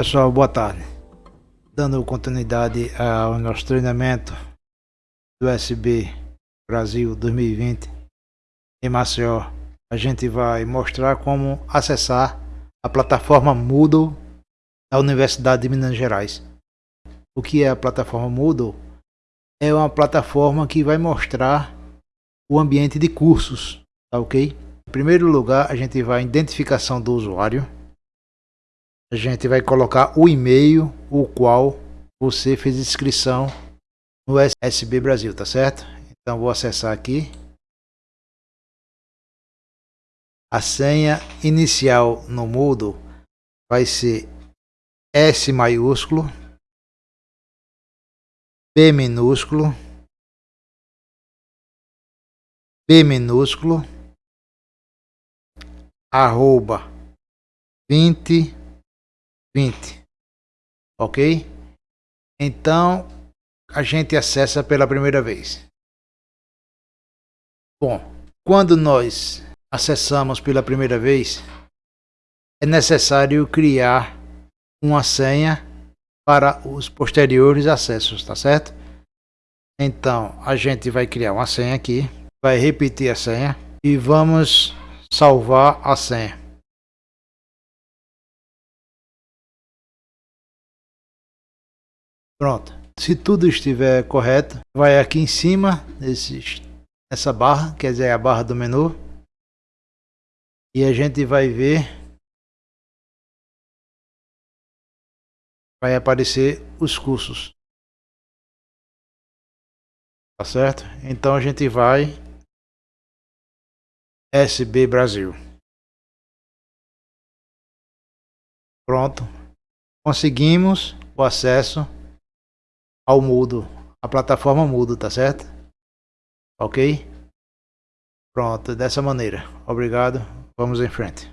Pessoal, boa tarde. Dando continuidade ao nosso treinamento do SB Brasil 2020 em Maceió, a gente vai mostrar como acessar a plataforma Moodle da Universidade de Minas Gerais. O que é a plataforma Moodle? É uma plataforma que vai mostrar o ambiente de cursos, tá ok? Em primeiro lugar, a gente vai em identificação do usuário a gente vai colocar o e-mail o qual você fez inscrição no SB Brasil, tá certo? Então vou acessar aqui. A senha inicial no Moodle vai ser S maiúsculo, P minúsculo, P minúsculo, arroba 20 20. Ok? Então, a gente acessa pela primeira vez. Bom, quando nós acessamos pela primeira vez, é necessário criar uma senha para os posteriores acessos, tá certo? Então, a gente vai criar uma senha aqui, vai repetir a senha e vamos salvar a senha. Pronto. Se tudo estiver correto, vai aqui em cima, nesse, nessa barra, quer dizer, a barra do menu. E a gente vai ver. Vai aparecer os cursos. Tá certo? Então a gente vai SB Brasil. Pronto. Conseguimos o acesso ao mudo, a plataforma mudo, tá certo? Ok? Pronto, dessa maneira. Obrigado. Vamos em frente.